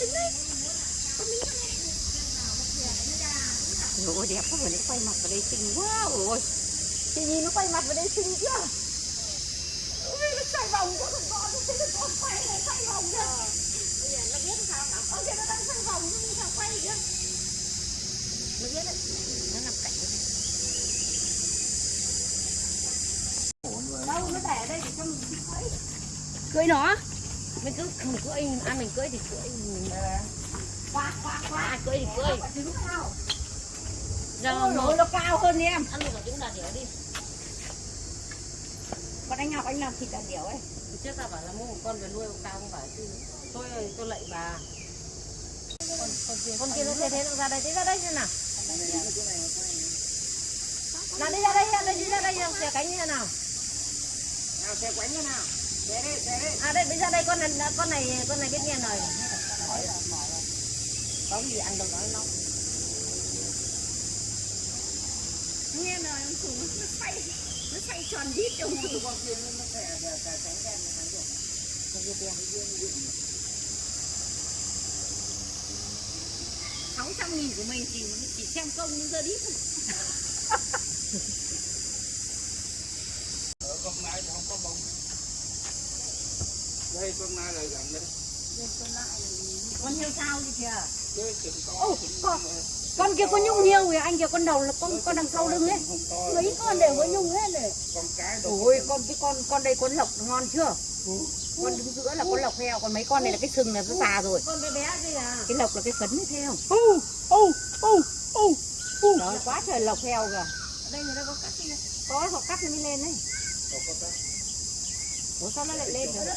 đứng đây con Ôi đẹp quá rồi, nó quay mặt vào đây xinh quá rồi Chị nhìn nó quay mặt vào đây xinh chưa? Ôi, nó xoay vòng quá không có, nó thấy có quay này xoay vòng kìa. Bây giờ nó biết sao hả? Ơ kìa nó đang xoay vòng, nó sao quay kìa. Nó biết đấy, nó nằm cạnh Đâu, nó để ở đây để cho mình cưỡi Cưỡi nó Mình cứ không cưỡi, ăn mình cưỡi thì cưỡi mình Quạt, quạt, quạt Cưỡi thì cưỡi. Ôi dồi, nó cao hơn em. Ăn một quả trứng đà điểu đi. Còn anh Ngọc anh làm thịt đà điểu ấy. Trước ta bảo là mua một con về nuôi cao không phải chứ. Tôi tôi lạy bà. Con, con kia nó thế thế nó ra đây, thế ra đây xem nào. Nào đi ra đây, ra đây, đi ra đây, xẻ cánh như thế nào? Nào xe quánh thế nào? Xe đi xe đi À đây, con này, con này, con này biết nghe lời. Có cái gì ăn được nói nó. Nghe lời ông chủ nó xoay, nó xoay tròn đít ông chủ. Con kia nó cánh đen cánh đen Con kia tiền sáu trăm nghìn của mình chỉ chỉ xem công giờ đít ở con nai thì không có bông đây con nai là gần đây con heo sao gì kìa? Ô, con con kia có nhung heo kìa anh kìa con đầu là con con đằng sau lưng ấy. Mấy con đều có nhung hết này con cái ôi con cái con con đây con lộc ngon chưa? Con đứng giữa là con lộc heo còn mấy con này là cái sừng là nó già rồi. Con bé bé kia à? Cái lộc là cái phấn ấy thấy không? Ô ô ô ô đó quá trời lộc heo kìa. Ở đây người ta có cắt kia có họ cắt nó mới lên đấy Ủa sao nó lại lên rồi? nó?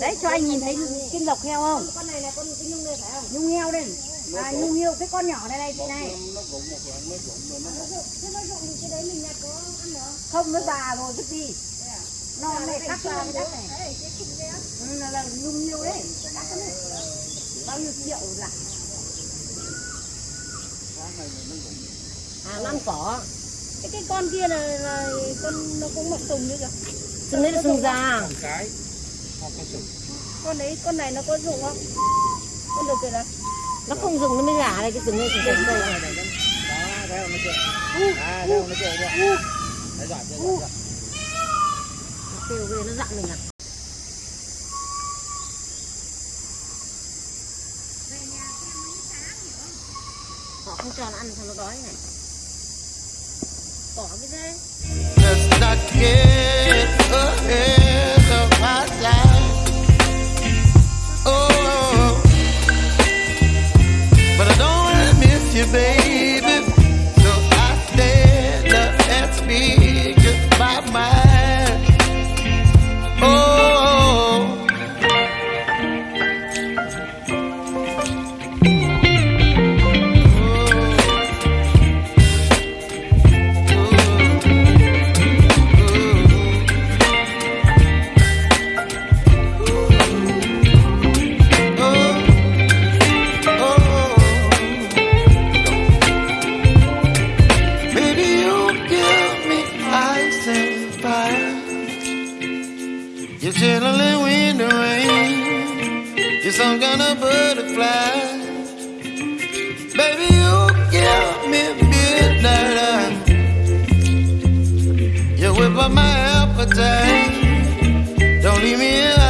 Đấy cho anh nhìn thấy cái lộc heo không? con này là con cái nhung này phải không Nhung heo đây. À nhung heo cái con nhỏ này này chị này. nó nó nó nó Không nó già rồi cái gì? Non này cắt ra cái đất này. Ừ, là, là nhung heo đấy. Cắt cái này. Bao nhiêu triệu là? à năm cỏ Cái cái con kia là, là con nó cũng mọc sừng nữa kìa. sừng đấy là sừng già. Con cái. Không có sừng Con đấy con này nó có dụng không? Con được kìa là. nó không dùng nó mới gà đây cái sừng này sừng sừng đây đó thấy không nó chưa à thấy không nó chưa chưa thấy rõ chưa kêu ghê nó dặn mình à? Họ không cho nó ăn sao nó đói này cỏ cái thế Let's not get some kind of butterfly. Baby, you give me midnight. You whip up my appetite. Don't leave me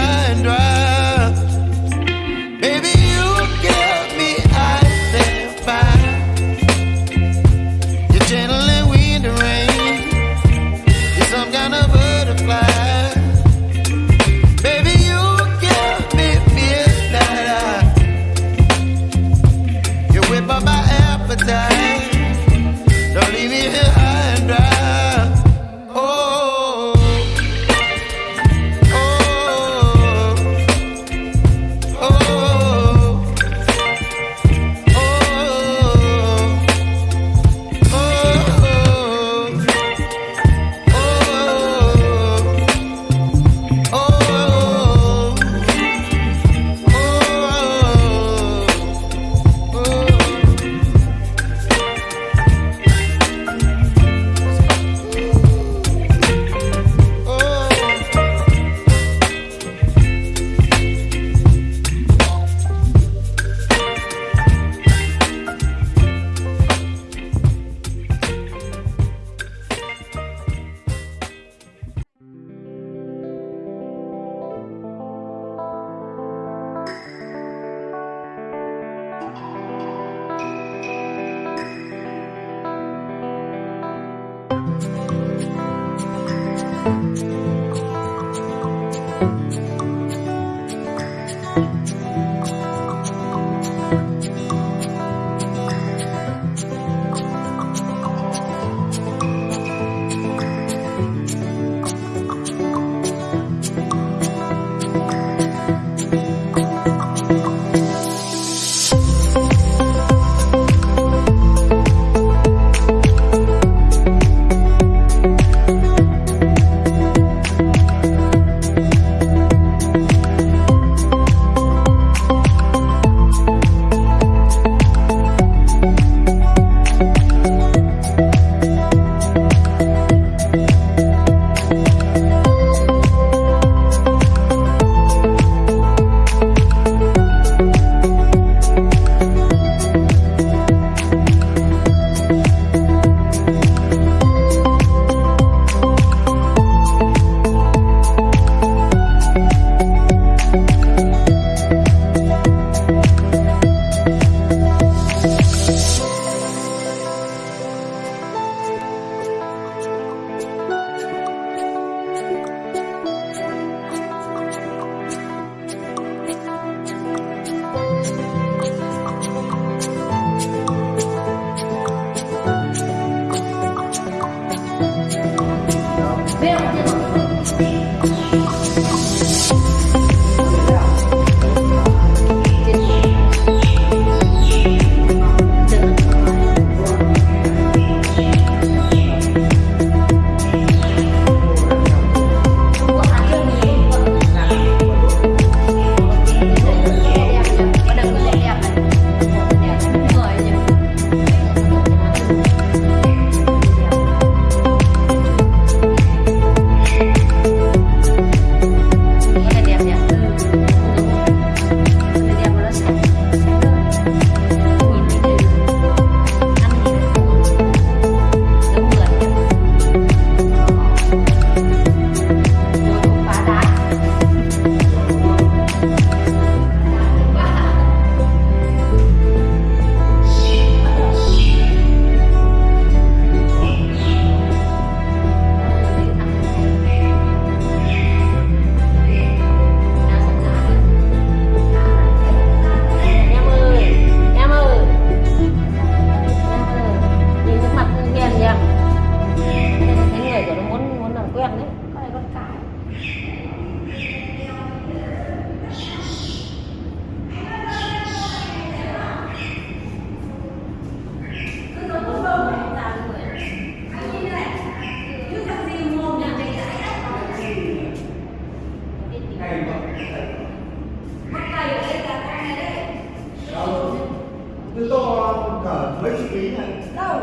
Từ to cỡ mấy chục ký này. đâu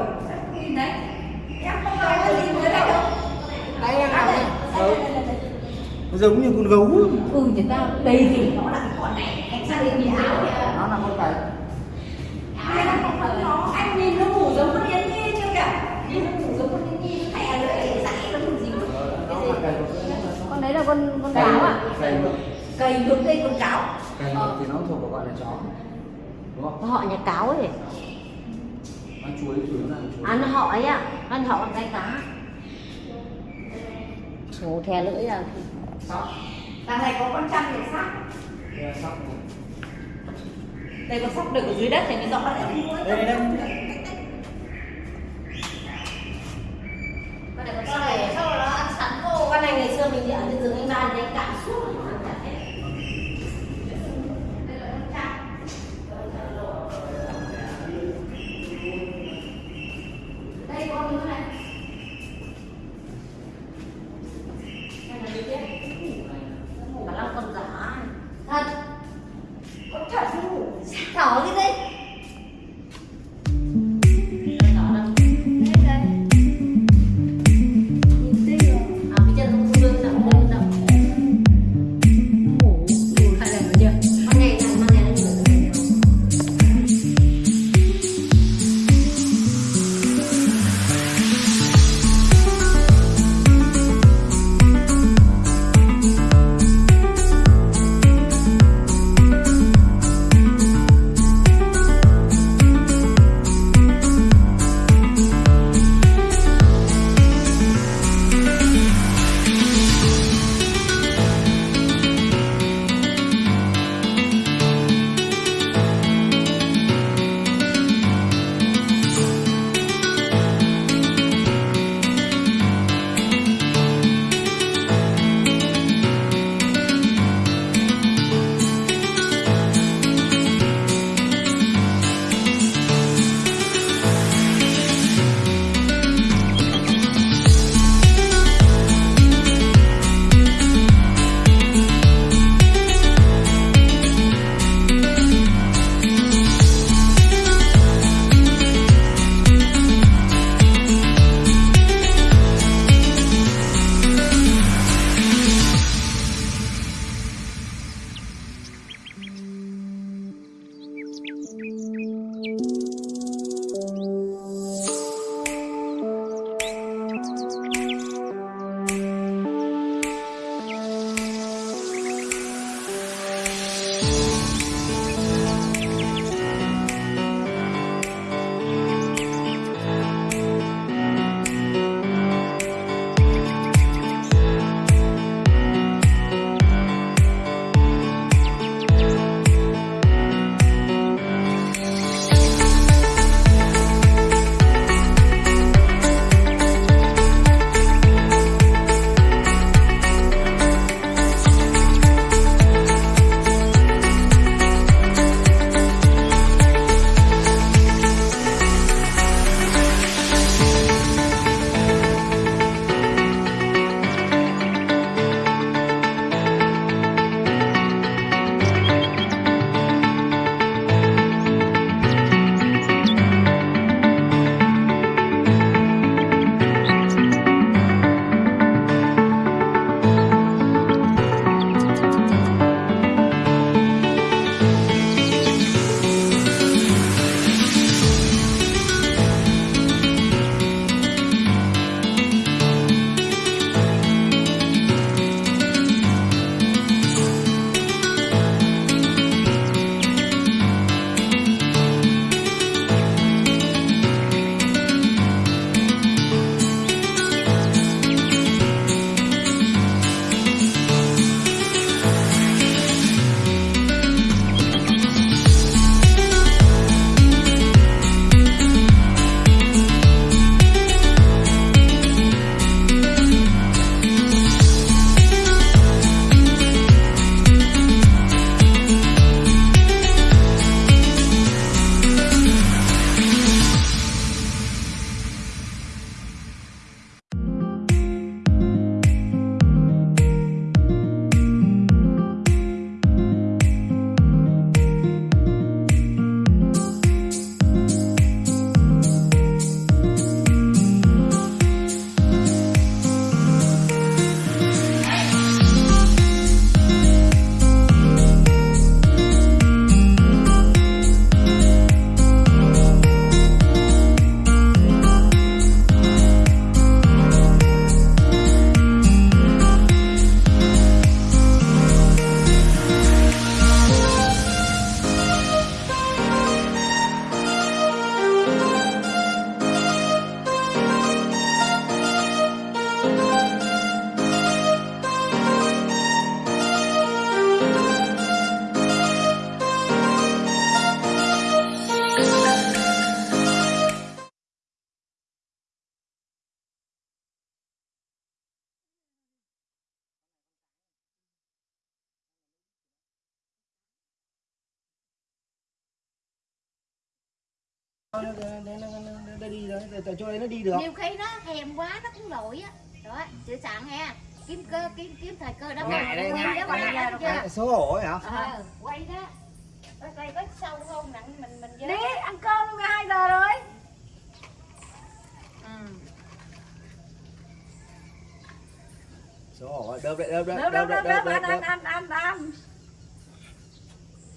nhìn đấy em không nói cái gì mới đâu đây làm đây Nó giống như con gấu. ừ thì tao đây thì nó là cái con này anh đây nhìn áo kìa Nó là con cái. ai đang không phấn nó anh nhìn nó ngủ giống con yến nhi chưa kìa nhìn nó ngủ giống con yến nhi thẻ lưỡi dãy nó gì là cái con con đấy là con con cáo à cầy hướng lên con cáo. Cầy ờ. thì nó thuộc vào gọi là chó đúng không? Họ nhà cáo ấy. Ăn chuối chuối là chuối. Ăn họ ấy ạ ăn họ bằng cái cá. Ngủ thè lưỡi là sóc. Này có con trăng để sóc. Đây con sóc được ở dưới đất thì mới rõ đấy đây đây đây. Con này ngày xưa mình đi ở trên rừng anh ba đánh cảm suốt. Để, để cho đấy nó đi được. Nhiều khi nó thèm quá nó cũng lội á. Đó chữ sẵn ha kiếm cơ kiếm kiếm thời cơ đó Ngại đây, quay ngại quay ra chưa? xấu hổ hả? Ờ quay đó. Quay có sâu không? Nặng mình mình đi ăn cơm lúc 12 giờ rồi. Ừ. xấu hổ đớp đấy đớp đấy đớp đớp đớp đớp ăn ăn ăn ăn ăn.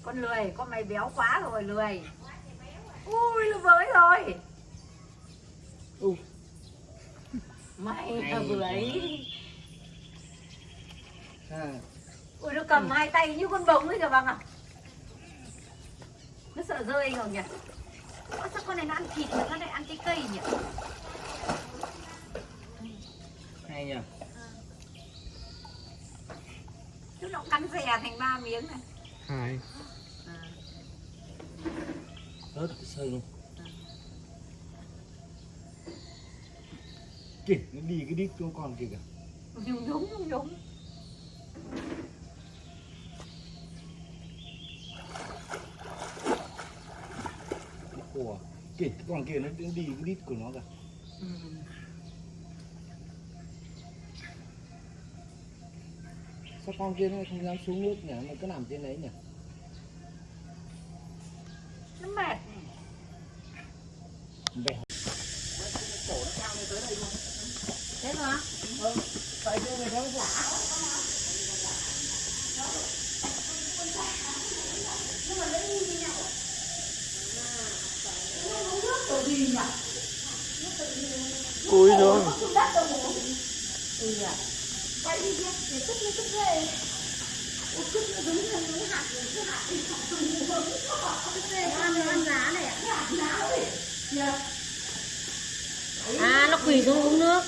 Con lười con mày béo quá rồi lười. Ui nó với rồi U. mày bưởi à, ui nó cầm hai tay như con bồng ấy kìa bằng à nó sợ rơi không nhỉ? Ơ, sao con này nó ăn thịt mà nó lại ăn cái cây nhỉ? Hay nhỉ chứ nó cắn xè thành ba miếng này. Hai. À. rớt cái sơi luôn kìa nó đi cái đít không còn kìa. Đúng đúng đúng đúng của kìa cái con kia nó đi cái đít của nó kìa. Ừ. sao con kia nó không dám xuống nước nhỉ? Nó cứ nằm trên đấy nhỉ? Nó mệt. Bẻ thế mà tại chỗ này đó cúi xuống à nó quỳ xuống uống nước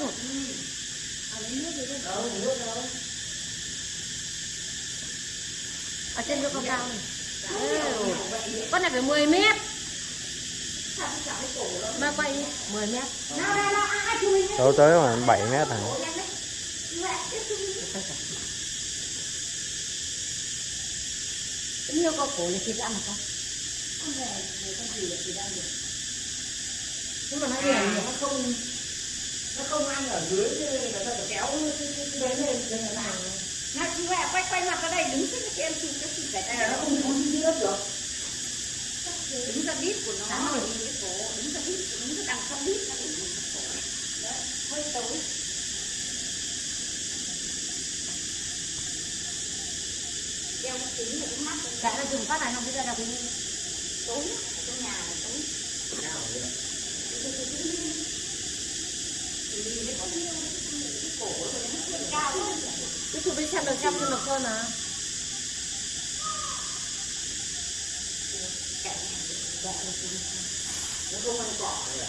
ở trên chỗ cao cao này Ừ. con này phải 10 mét ba quay đi, 10 mét đâu tới khoảng 7 mét hả? Nhiều có cổ thì thịt ăn hả con. Nhưng mà nó hiền nó không nó không ăn ở dưới chứ người ta phải kéo cái đấy lên cho nó làm nó chỉ quay quay quay mặt ra đây đứng cái em chụp cái chụp cái này là nó không không đi nước được đứng ra đít của nó. Rồi. Cái cổ đứng ra đít đứng ra đằng sau đít nó đứng cái cổ Đấy, hơi tối đeo cái kính cái mắt dạ nó dùng phát này không? Biết ra đâu cái tối trong nhà là tối cái chụp đi xem được xem được hơn à nó không ăn cỏ này à